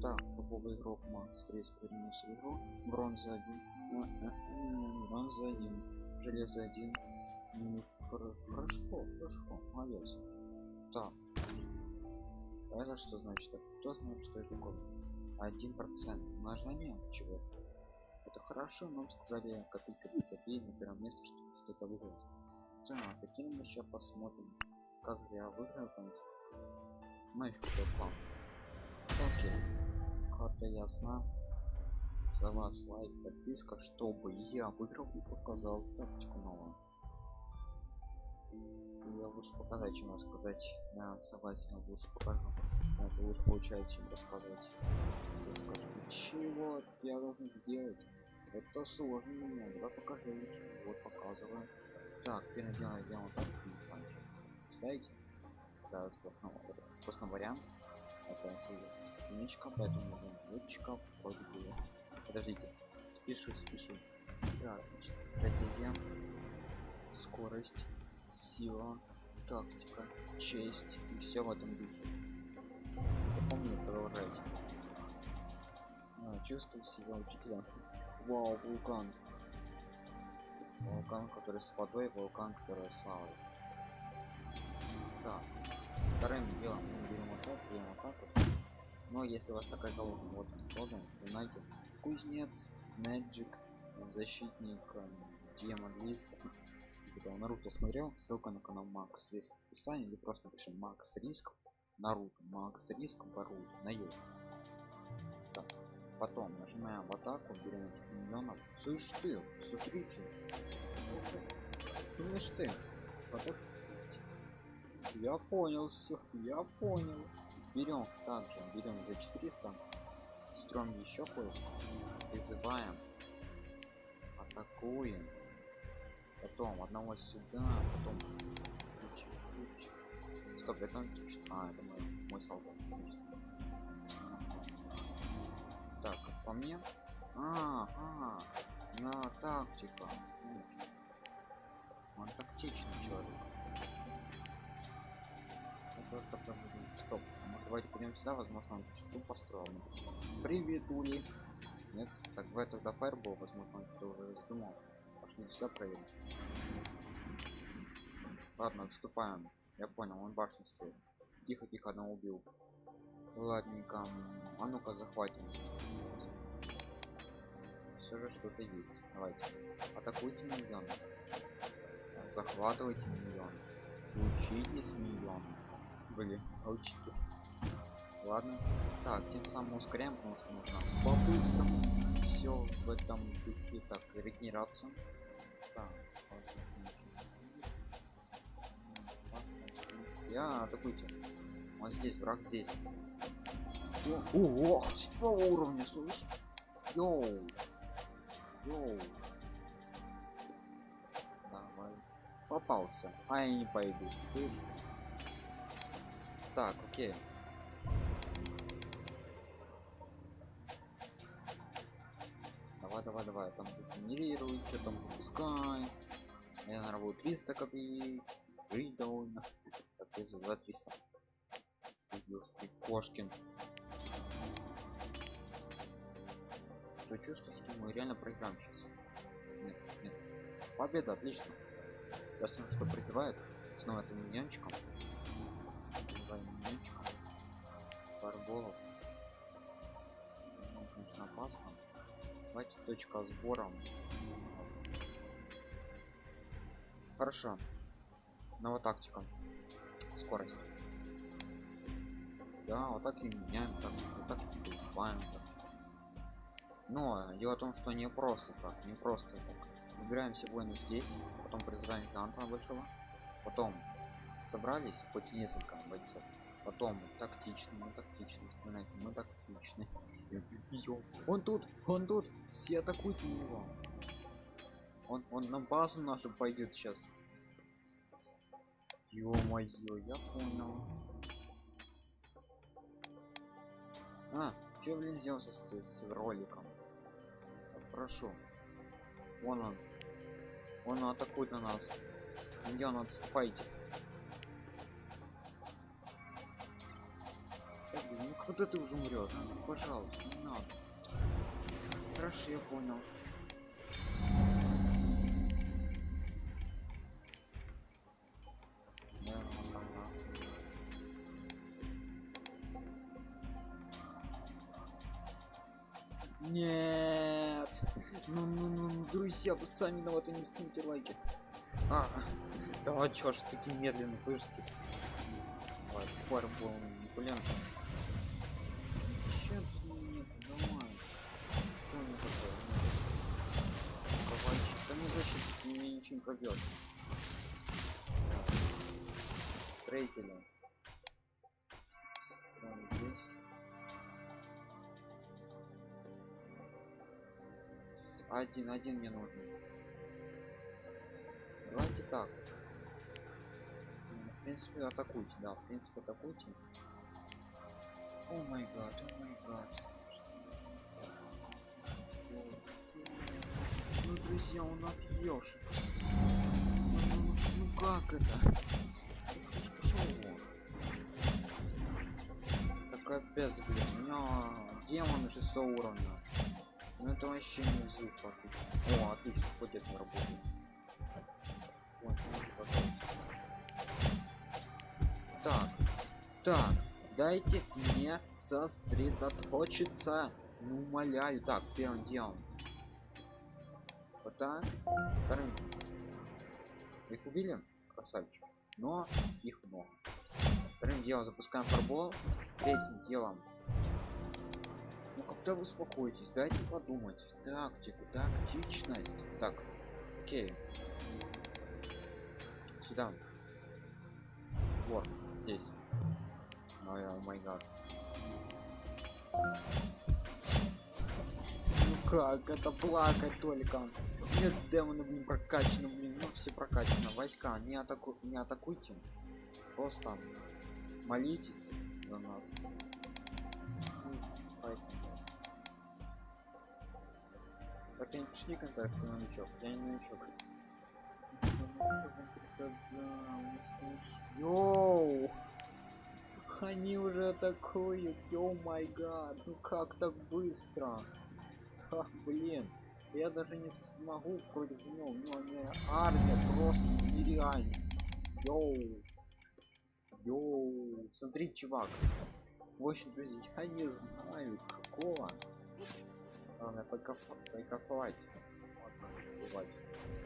Так, топовый игрок Макс Риск вернулся в игру. Бронза 1. А, а, а, Бронза 1. Железо 1. Ну, хор- Хорошо, хорошо, молодец. Так. А Это что значит? Кто знает, что это такое? Один процент умножения чего? Это хорошо, нам сказали копить, копить, на первом месте, чтобы что-то выиграть. Так, каким мы сейчас посмотрим, как же я выиграю, в принципе. Ну и какой план. Окей. Карта ясна. За вас лайк, подписка, чтобы я выиграл и показал тактику новую. Я лучше показать, чем рассказать. Я согласен, лучше покажу. Это лучше получается, чем рассказывать. Ты чего я должен сделать? Это сложно мне, давай покажи лучше. Вот показываю. Так, первое дело я вот так. Знаете? Да, способный вариант. Это единичка, поэтому лучика вроде бы. Подождите, спешу, спешу. Так, значит, стратегия, скорость, сила, тактика, честь и все в этом духе. Запомни, продолжайте. А, чувствую себя учителя. Вау, вулкан. Вулкан, который с водой, вулкан, который с лавой. Так, вторым делом мы берем вот так, берем вот. Но если у вас такая колода, вот вы знаете, кузнец, мэджик, защитник, эм, демон, лис. Когда Наруто смотрел, ссылка на канал Макс Риск в описании, или просто пишем Макс Риск, Наруто, Макс Риск, Боруто, на ю. Так, потом нажимаем в атаку, берем этих миньонов. Слышь ты, смотрите. Слышь ты, потом я понял все, я понял. Берем также, берем за 400, строим еще кое-что, призываем, атакуем, потом одного сюда, потом ключ, ключ. Стоп, это. А, это мой, мой солдат. Так, как по мне. А, а, на тактика. Он тактичный человек. Просто буду- Стоп. Может, давайте пойдем сюда, возможно, он что-то построил. Привет, Ули. Нет, так в тогда фаербол, возможно, он что-то уже задумал. Пошли сюда проверим. Ладно, отступаем. Я понял, он башню строит. Тихо, тихо, одного убил. Ладненько. А ну-ка захватим. Все же что-то есть. Давайте. Атакуйте миллион. Захватывайте миллион. Учитесь миллион. Блин, а учитесь. Ладно. Так, тем самым ускоряем, потому что нужно по-быстрому все в этом духе. Так, регенерация. Так. Я атакуйте. Он здесь, враг здесь. О, седьмого уровня, слышь? Йоу. Йоу. Давай. Попался. А я не пойду. Слышь? Так, окей. Давай, давай, давай. Там генерируй, что там запускай. Я, буду 300 копеек. Жить довольно. Так, за 300. Идешь ты, Кошкин. То чувство, что мы реально проиграем сейчас. Нет, нет. Победа, отлично. Ясно, что призывает. Снова этим миньончиком. Барболов. Ну, конечно, опасно. Давайте точка сбора. Хорошо. Новая тактика. Скорость. Да, вот так и меняем, так, вот так убиваем. Так. Но дело в том, что не просто так, не просто так. Выбираем все воины здесь, потом призываем гиганта большого, потом собрались, хоть несколько бойцов, потом тактично, мы тактичны, вспоминайте, мы тактичны. Ё, Он тут, он тут, все атакуйте его. Он, он на базу нашу пойдет сейчас. Ё-моё, я понял. А, что блин сделал с, с роликом? Прошу. Вон он. Он атакует на нас. Миньон, отступайте. Так, блин, ну Вот это уже умрет. Пожалуйста, не надо. Хорошо, я понял. Нет. Ну, ну, ну, ну, друзья, вы сами виноваты, не скиньте лайки. А, да чё ж таки медленно, слышите? Ой, фарбол, блин. Чё тут нет, давай. Кто не такой? Ковальчик, да не не пробьет. Строителя. Строим здесь. Один, один мне нужен. Давайте так. В принципе, атакуйте, да, в принципе, атакуйте. О май гад, о май гад. Ну, друзья, он объелся просто. Как это? Ты слышишь, пошел вон. Так капец, блин, у меня демон 6 уровня. Ну это вообще не взрыв пофиг. О, отлично, хоть это не работает. Вот. Так, так, дайте мне сосредоточиться. Ну, умоляю. Так, первым делом. Вот так. Вторым. Их убили? Красавчик. Но их много. Вторым делом запускаем фарбол. Третьим делом ну когда вы успокоитесь, дайте подумать. Тактику, тактичность. Так, окей. Сюда. Вот, здесь. Ой, о май. Ну как, это плакать только. Нет демонов не прокачано, блин, все прокачано. Войска, не, атаку... не атакуйте. Просто молитесь за нас. Ну. Так я не пиши контакт, ты новичок. Я не новичок. Yo! Они уже атакуют, oh my God, ну как так быстро? Так, блин, я даже не смогу против него, у него не армия просто нереально. Yo, yo, смотри, чувак. В общем, друзья, я не знаю какого. Главное покайфовать.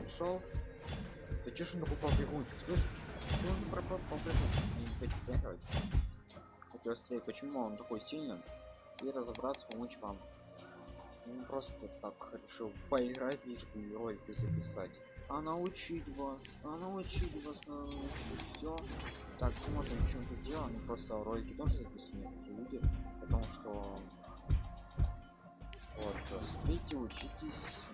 Пришел. Ты чё ж он покупал бегунчик, слышь? Чё он пропал бегунчик? Не хочу поиграть. Хочу быстрее, почему он такой сильный? И разобраться, помочь вам. Он просто так решил поиграть, лишь бы ролики записать. А научить вас, а научить вас, научить все. Так, смотрим, он тут делал. Ну просто ролики тоже записывают люди, потому что вот, смотрите, учитесь.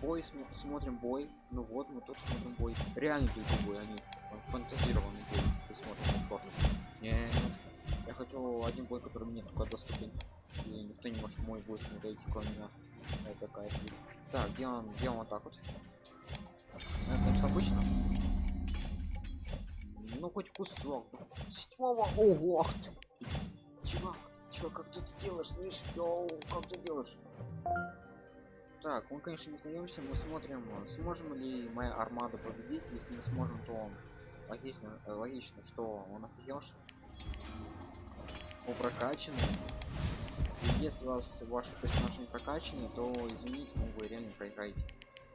Бой см смотрим бой. Ну вот, мы тоже смотрим бой. Реально тут бой, они фантазированный бой. Ты смотришь повторно. Нет, я хочу один бой, который мне только доступен. И никто не может мой бой смотреть, кроме меня. Это вид. Так, делаем, делаем вот так вот. Это, конечно, обычно. Ну, хоть кусок. Седьмого. Ого, ты. Чувак. Чё, как ты это делаешь, слышь? Йоу, как ты делаешь? Так, мы, конечно, не сдаемся, мы смотрим, сможем ли моя армада победить. Если мы сможем, то логично, э, логично что он офигелся. По прокачанный. Если у вас ваши персонажи не прокачаны, то извините, но вы реально проиграете.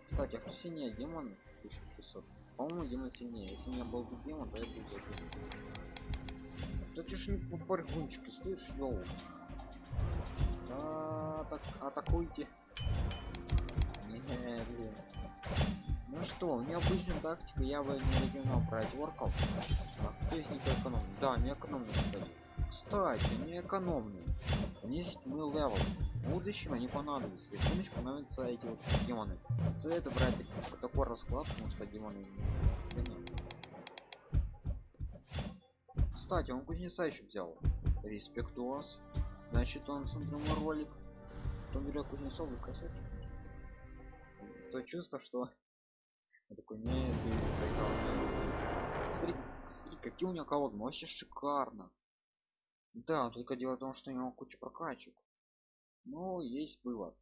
Кстати, а кто сильнее демон 1600? По-моему, демон сильнее. Если у меня был бы демон, то я бы взял. Да ты ж не по баргунчике, слышишь, йоу. А, так, атакуйте. Не, блин. Ну что, у меня обычная тактика, я бы не регионал брать орков. А кто из них экономный? Да, не экономный, кстати. Кстати, не экономный. Они есть мы левел. В будущем они понадобятся. И помощь понадобятся эти вот демоны. Советую брать такой расклад, потому что демоны... Да нет. Кстати, он кузнеца еще взял. Респектуос. Значит, он смотрел мой ролик. Кто берет кузнецов и красавчик. То чувство, что я такой, не, ты проиграл. Смотри, смотри, какие у него колоды, вообще шикарно. Да, только дело в том, что у него куча прокачек. Но есть вывод,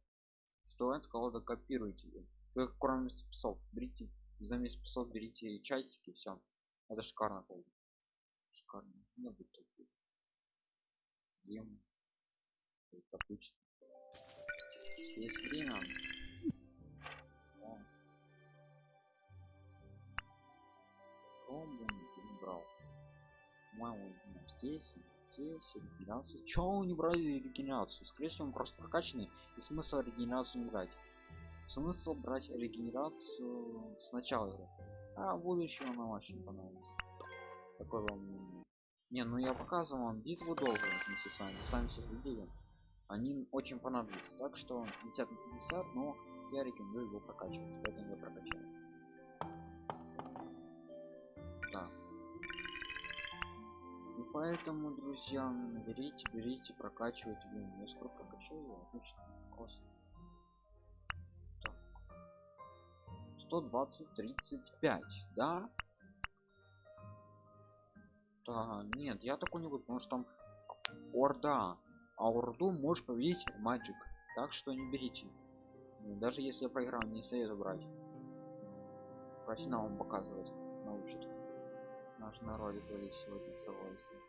что это колода копируете. Вы кроме спецов берите, замес спецов берите часики, все. Это шикарно полно. Шикарно. Не будет такой. Ем. Это обычно. Есть время. Комбо не брал. По-моему, здесь здесь регенерацию. Чего он не брать регенерацию? Скорее всего, он просто прокачанный, и смысл регенерацию не брать. Смысл брать регенерацию сначала игры. А будущее нам очень понравилось. Такой вам не, ну я показывал вам битву долго вместе с вами, сами все видели. Они очень понадобятся, так что 50 на 50, но я рекомендую его прокачивать, поэтому я прокачаю. Поэтому, друзья, берите, берите, прокачивайте. Блин, я сколько прокачаю, отлично, класс. 120 35 да? Да нет я такой не буду потому что там орда. А орду можешь победить маджик так что не берите. Ну, даже если я проиграл не советую брать профессионалам показывать научит наш народ были сегодня согласен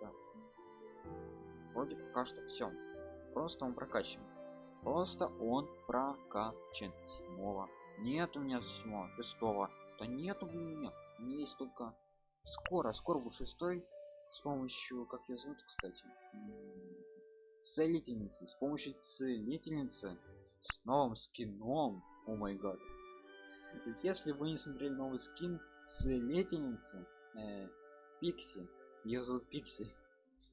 да. вроде пока что все просто он прокачан. Просто он прокачан. Седьмого. Нет у меня седьмого шестого. Да нету у меня. У меня есть только скоро скоро будет шестой. С помощью как ее зовут кстати? Целительницы. С помощью целительницы. С новым скином. О май гад. Если вы не смотрели новый скин целительницы э, пикси. Ее зовут пикси.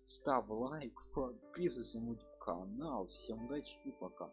Ставь лайк подписывайся на мой канал. Всем удачи и пока